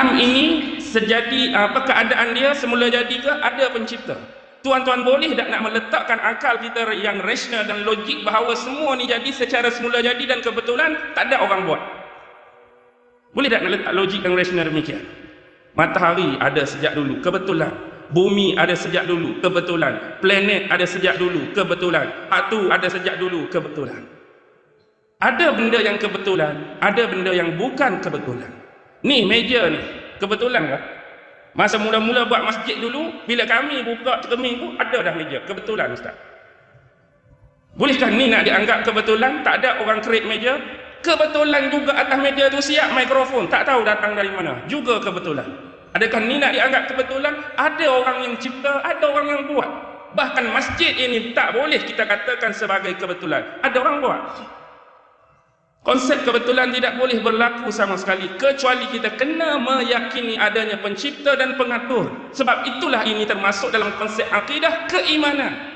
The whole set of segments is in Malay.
alam ini sejadi apa keadaan dia semula jadi ke ada pencipta. Tuan-tuan boleh tak nak meletakkan akal kita yang rasional dan logik bahawa semua ni jadi secara semula jadi dan kebetulan tak ada orang buat? Boleh tak nak letak logik yang rasional demikian? Matahari ada sejak dulu kebetulan. Bumi ada sejak dulu kebetulan. Planet ada sejak dulu kebetulan. Batu ada sejak dulu kebetulan. Ada benda yang kebetulan ada benda yang bukan kebetulan ni meja ni kebetulan ke masa mula-mula buat masjid dulu bila kami buka cermin tu ada dah meja kebetulan ustaz bolehkah ni nak dianggap kebetulan tak ada orang create meja kebetulan juga atas meja tu siap mikrofon tak tahu datang dari mana juga kebetulan Adakah ni nak dianggap kebetulan? Ada orang yang cipta, ada orang yang buat. Bahkan masjid ini tak boleh kita katakan sebagai kebetulan. Ada orang buat. Konsep kebetulan tidak boleh berlaku sama sekali kecuali kita kena meyakini adanya pencipta dan pengatur. Sebab itulah ini termasuk dalam konsep akidah keimanan.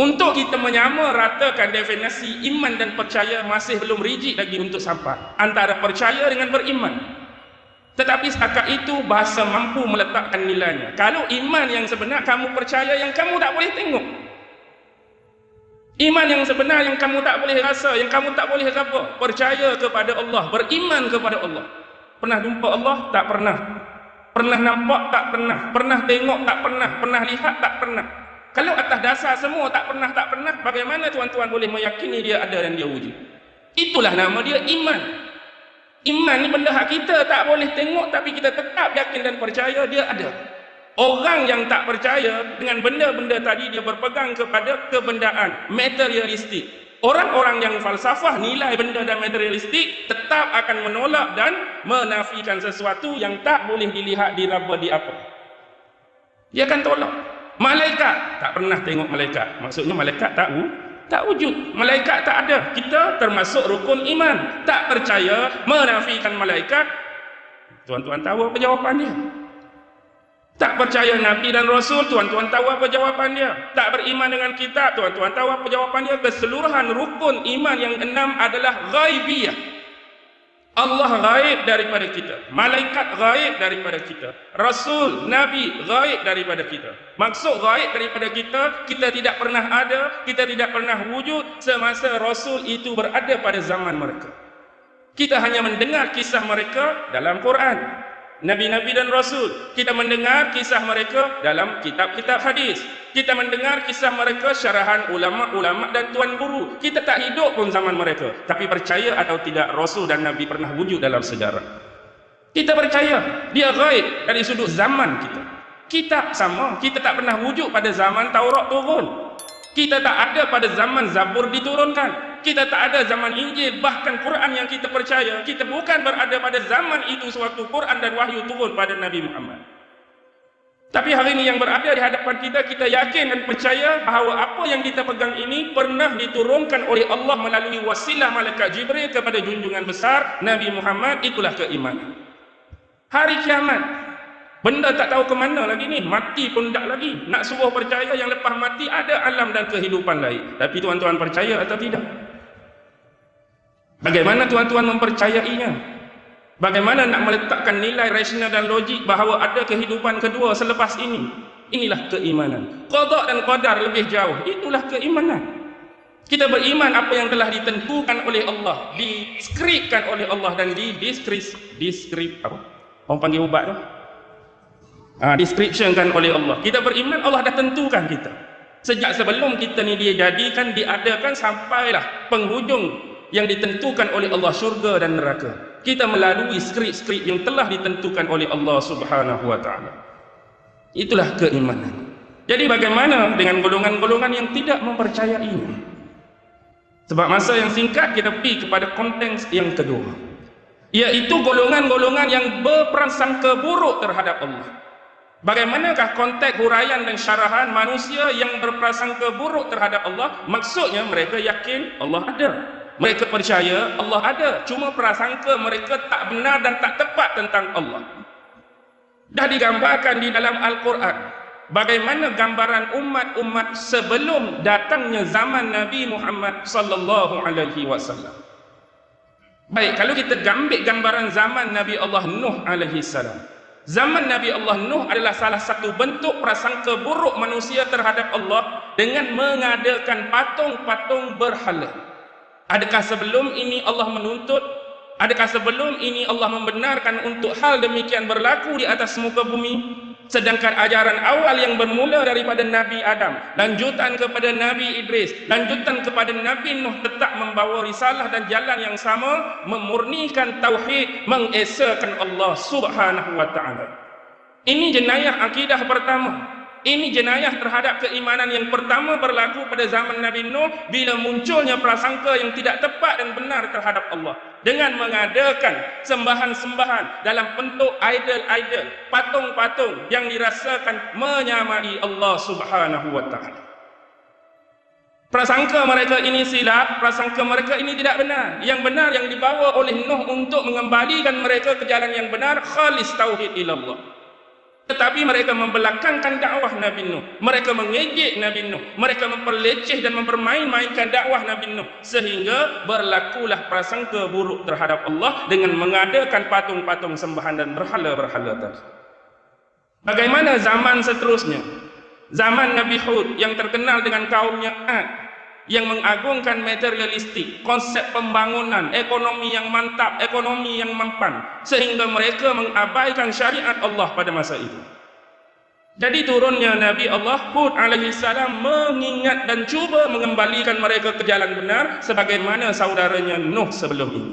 Untuk kita menyamaratakan definisi iman dan percaya masih belum rigid lagi untuk sampai antara percaya dengan beriman. Tetapi setakat itu bahasa mampu meletakkan nilainya. Kalau iman yang sebenar kamu percaya yang kamu tak boleh tengok. Iman yang sebenar yang kamu tak boleh rasa, yang kamu tak boleh raba, percaya kepada Allah, beriman kepada Allah. Pernah jumpa Allah? Tak pernah. Pernah nampak? Tak pernah. Pernah tengok? Tak pernah. Pernah lihat? Tak pernah. Kalau atas dasar semua tak pernah, tak pernah, bagaimana tuan-tuan boleh meyakini dia ada dan dia wujud? Itulah nama dia iman. Iman ni benda hak kita tak boleh tengok tapi kita tetap yakin dan percaya dia ada. Orang yang tak percaya dengan benda-benda tadi dia berpegang kepada kebendaan materialistik. Orang-orang yang falsafah nilai benda dan materialistik tetap akan menolak dan menafikan sesuatu yang tak boleh dilihat diraba di apa. Dia akan tolak. Malaikat tak pernah tengok malaikat. Maksudnya malaikat tak tak wujud. Malaikat tak ada. Kita termasuk rukun iman. Tak percaya menafikan malaikat. Tuan-tuan tahu apa jawapan dia? Tak percaya Nabi dan Rasul, tuan-tuan tahu apa jawapan dia? Tak beriman dengan kita, tuan-tuan tahu apa jawapan dia? Keseluruhan rukun iman yang enam adalah ghaibiyah. Allah gaib daripada kita. Malaikat gaib daripada kita. Rasul, Nabi gaib daripada kita. Maksud gaib daripada kita, kita tidak pernah ada, kita tidak pernah wujud semasa Rasul itu berada pada zaman mereka. Kita hanya mendengar kisah mereka dalam Quran. Nabi-Nabi dan Rasul. Kita mendengar kisah mereka dalam kitab-kitab hadis. Kita mendengar kisah mereka syarahan ulama-ulama dan tuan guru. Kita tak hidup pun zaman mereka. Tapi percaya atau tidak Rasul dan Nabi pernah wujud dalam sejarah. Kita percaya dia gaib dari sudut zaman kita. Kitab sama. Kita tak pernah wujud pada zaman Taurat turun. Kita tak ada pada zaman Zabur diturunkan kita tak ada zaman Injil bahkan Quran yang kita percaya kita bukan berada pada zaman itu sewaktu Quran dan wahyu turun pada Nabi Muhammad tapi hari ini yang berada di hadapan kita kita yakin dan percaya bahawa apa yang kita pegang ini pernah diturunkan oleh Allah melalui wasilah malaikat Jibril kepada junjungan besar Nabi Muhammad itulah keimanan hari kiamat Benda tak tahu ke mana lagi ni. Mati pun tak lagi. Nak suruh percaya yang lepas mati ada alam dan kehidupan lain. Tapi tuan-tuan percaya atau tidak? Bagaimana tuan-tuan mempercayainya? Bagaimana nak meletakkan nilai rasional dan logik bahawa ada kehidupan kedua selepas ini? Inilah keimanan. Qadar dan qadar lebih jauh. Itulah keimanan. Kita beriman apa yang telah ditentukan oleh Allah, diskripkan oleh Allah dan di diskrip diskrip apa? Orang panggil ubat tu. Ah, descriptionkan oleh Allah. Kita beriman Allah dah tentukan kita. Sejak sebelum kita ni dia jadikan, diadakan sampailah penghujung yang ditentukan oleh Allah syurga dan neraka. Kita melalui skrip-skrip yang telah ditentukan oleh Allah subhanahu wa ta'ala. Itulah keimanan. Jadi bagaimana dengan golongan-golongan yang tidak mempercayainya? Sebab masa yang singkat kita pergi kepada konteks yang kedua iaitu golongan-golongan yang berprasangka buruk terhadap Allah. Bagaimanakah konteks huraian dan syarahan manusia yang berprasangka buruk terhadap Allah? Maksudnya mereka yakin Allah ada mereka percaya Allah ada cuma prasangka mereka tak benar dan tak tepat tentang Allah dah digambarkan di dalam Al-Quran bagaimana gambaran umat-umat sebelum datangnya zaman Nabi Muhammad sallallahu alaihi wasallam Baik, kalau kita ambil gambaran zaman Nabi Allah Nuh alaihi salam. Zaman Nabi Allah Nuh adalah salah satu bentuk prasangka buruk manusia terhadap Allah dengan mengadakan patung-patung berhala. Adakah sebelum ini Allah menuntut? Adakah sebelum ini Allah membenarkan untuk hal demikian berlaku di atas muka bumi? Sedangkan ajaran awal yang bermula daripada Nabi Adam, lanjutan kepada Nabi Idris, lanjutan kepada Nabi Nuh tetap membawa risalah dan jalan yang sama, memurnikan tauhid, mengesakan Allah Subhanahu wa taala. Ini jenayah akidah pertama. Ini jenayah terhadap keimanan yang pertama berlaku pada zaman Nabi Nuh bila munculnya prasangka yang tidak tepat dan benar terhadap Allah dengan mengadakan sembahan-sembahan dalam bentuk idol-idol, patung-patung yang dirasakan menyamai Allah Subhanahu wa taala. Prasangka mereka ini silap, prasangka mereka ini tidak benar. Yang benar yang dibawa oleh Nuh untuk mengembalikan mereka ke jalan yang benar khalis tauhid ilallah. Tetapi mereka membelakangkan dakwah Nabi Nuh. Mereka mengejek Nabi Nuh. Mereka memperleceh dan mempermain-mainkan dakwah Nabi Nuh. Sehingga berlakulah prasangka buruk terhadap Allah dengan mengadakan patung-patung sembahan dan berhala-berhala tadi. Bagaimana zaman seterusnya? Zaman Nabi Hud yang terkenal dengan kaumnya Ad yang mengagungkan materialistik, konsep pembangunan, ekonomi yang mantap, ekonomi yang mampan, sehingga mereka mengabaikan syariat Allah pada masa itu. Jadi turunnya Nabi Allah Hud alaihi salam mengingat dan cuba mengembalikan mereka ke jalan benar sebagaimana saudaranya Nuh sebelum ini.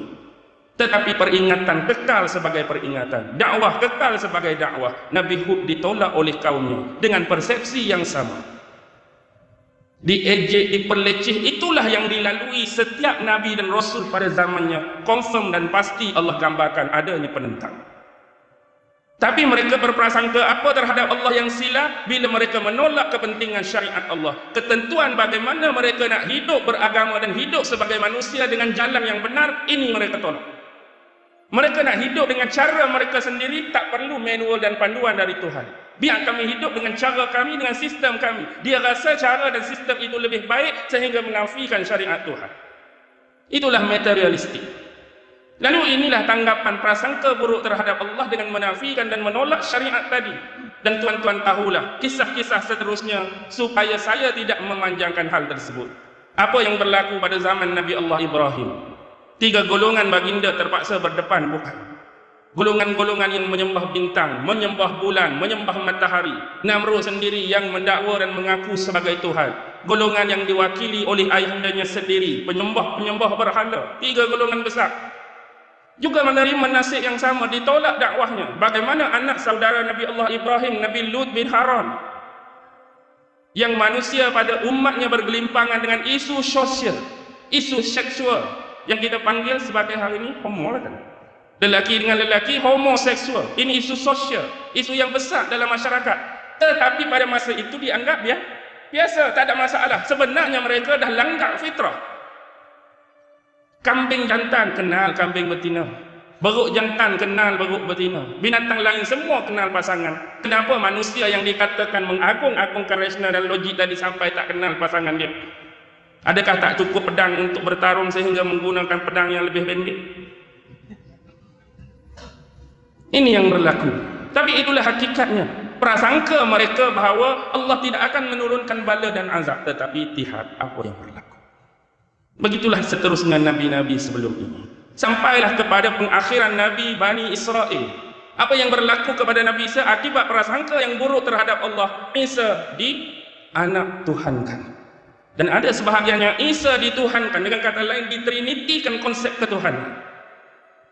Tetapi peringatan kekal sebagai peringatan, dakwah kekal sebagai dakwah. Nabi Hud ditolak oleh kaumnya dengan persepsi yang sama diejek, diperleceh itulah yang dilalui setiap Nabi dan Rasul pada zamannya. Confirm dan pasti Allah gambarkan adanya penentang. Tapi mereka berprasangka apa terhadap Allah yang silap bila mereka menolak kepentingan syariat Allah. Ketentuan bagaimana mereka nak hidup beragama dan hidup sebagai manusia dengan jalan yang benar ini mereka tolak. Mereka nak hidup dengan cara mereka sendiri tak perlu manual dan panduan dari Tuhan Biar kami hidup dengan cara kami, dengan sistem kami. Dia rasa cara dan sistem itu lebih baik sehingga menafikan syariat Tuhan. Itulah materialistik. Lalu inilah tanggapan prasangka buruk terhadap Allah dengan menafikan dan menolak syariat tadi. Dan tuan-tuan tahulah kisah-kisah seterusnya supaya saya tidak memanjangkan hal tersebut. Apa yang berlaku pada zaman Nabi Allah Ibrahim? Tiga golongan baginda terpaksa berdepan bukan golongan-golongan yang menyembah bintang, menyembah bulan, menyembah matahari. Namrud sendiri yang mendakwa dan mengaku sebagai Tuhan. Golongan yang diwakili oleh ayahandanya sendiri, penyembah-penyembah berhala. Tiga golongan besar. Juga menerima nasib yang sama, ditolak dakwahnya. Bagaimana anak saudara Nabi Allah Ibrahim, Nabi Lut bin Haran. Yang manusia pada umatnya bergelimpangan dengan isu sosial, isu seksual. Yang kita panggil sebagai hari ini homo kan? Lelaki dengan lelaki homoseksual. Ini isu sosial isu yang besar dalam masyarakat. Tetapi pada masa itu dianggap ya biasa tak ada masalah. Sebenarnya mereka dah langgar fitrah. Kambing jantan kenal kambing betina. Beruk jantan kenal beruk betina. Binatang lain semua kenal pasangan. Kenapa manusia yang dikatakan mengagung-agungkan rasional dan logik tadi sampai tak kenal pasangan dia? Adakah tak cukup pedang untuk bertarung sehingga menggunakan pedang yang lebih pendek ini yang berlaku. Tapi itulah hakikatnya. Prasangka mereka bahawa Allah tidak akan menurunkan bala dan azab. Tetapi lihat apa yang berlaku. Begitulah seterusnya Nabi-Nabi sebelum ini. Sampailah kepada pengakhiran Nabi Bani Israel. Apa yang berlaku kepada Nabi Isa akibat prasangka yang buruk terhadap Allah. Isa di anak Tuhankan. Dan ada sebahagiannya Isa dituhankan. Dengan kata lain ditrinitikan konsep ketuhanan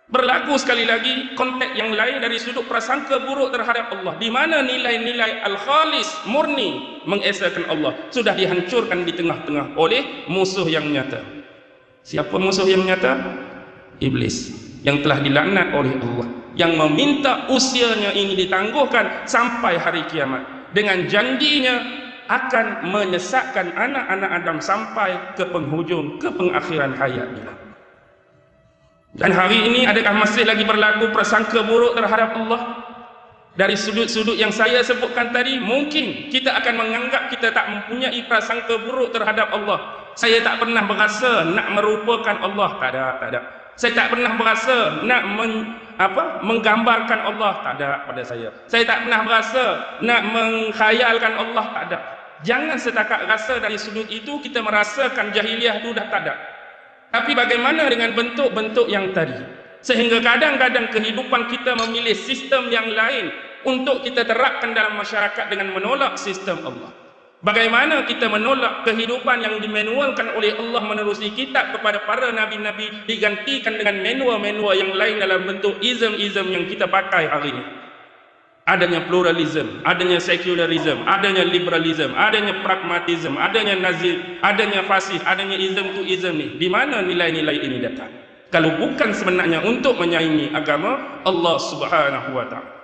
berlaku sekali lagi konteks yang lain dari sudut prasangka buruk terhadap Allah. Di mana nilai-nilai al-khalis murni mengesahkan Allah. Sudah dihancurkan di tengah-tengah oleh musuh yang nyata. Siapa musuh yang nyata? iblis. Yang telah dilaknat oleh Allah. Yang meminta usianya ini ditangguhkan sampai hari kiamat. Dengan janjinya akan menyesatkan anak-anak Adam sampai ke penghujung ke pengakhiran hayatnya dan hari ini adakah masih lagi berlaku prasangka buruk terhadap Allah? Dari sudut-sudut yang saya sebutkan tadi, mungkin kita akan menganggap kita tak mempunyai prasangka buruk terhadap Allah. Saya tak pernah berasa nak merupakan Allah. Tak ada, tak ada. Saya tak pernah berasa nak men, apa menggambarkan Allah tak ada pada saya. Saya tak pernah berasa nak mengkhayalkan Allah tak ada. Jangan setakat rasa dari sudut itu kita merasakan jahiliah itu dah tak ada. Tapi bagaimana dengan bentuk-bentuk yang tadi? Sehingga kadang-kadang kehidupan kita memilih sistem yang lain untuk kita terapkan dalam masyarakat dengan menolak sistem Allah. Bagaimana kita menolak kehidupan yang dimanualkan oleh Allah menerusi kitab kepada para nabi-nabi digantikan dengan manual-manual yang lain dalam bentuk ism-ism yang kita pakai hari ini. Adanya pluralism, adanya secularism, adanya liberalism, adanya pragmatism, adanya nazir, adanya fasih, adanya ism to ism ni. Di mana nilai-nilai ini datang? Kalau bukan sebenarnya untuk menyaingi agama Allah Subhanahu wa taala.